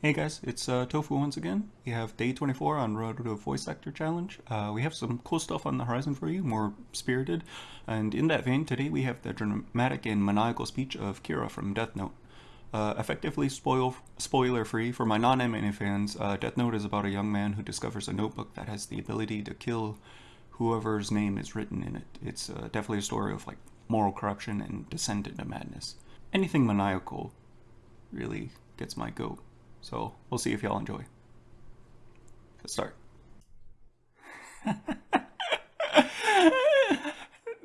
Hey guys, it's uh, Tofu once again. We have day 24 on Road to Voice Actor Challenge. Uh, we have some cool stuff on the horizon for you, more spirited. And in that vein, today we have the dramatic and maniacal speech of Kira from Death Note. Uh, effectively spoil spoiler-free for my non-anime fans, uh, Death Note is about a young man who discovers a notebook that has the ability to kill whoever's name is written in it. It's uh, definitely a story of like moral corruption and descent into madness. Anything maniacal really gets my goat. So we'll see if y'all enjoy. Let's start.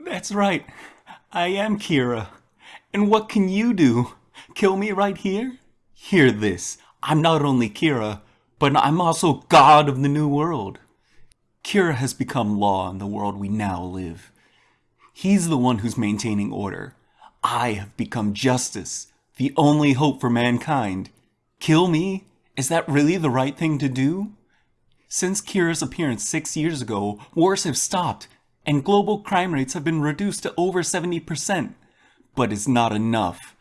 That's right. I am Kira. And what can you do? Kill me right here? Hear this. I'm not only Kira, but I'm also God of the New World. Kira has become law in the world we now live. He's the one who's maintaining order. I have become justice, the only hope for mankind. Kill me? Is that really the right thing to do? Since Kira's appearance six years ago, wars have stopped, and global crime rates have been reduced to over 70%. But it's not enough.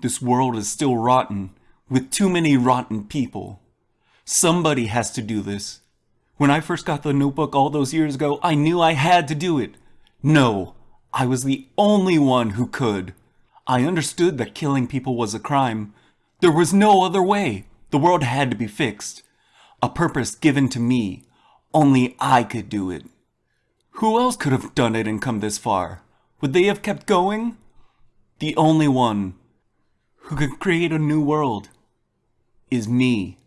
This world is still rotten, with too many rotten people. Somebody has to do this. When I first got the notebook all those years ago, I knew I had to do it. No, I was the only one who could. I understood that killing people was a crime, there was no other way. The world had to be fixed. A purpose given to me. Only I could do it. Who else could have done it and come this far? Would they have kept going? The only one who could create a new world is me.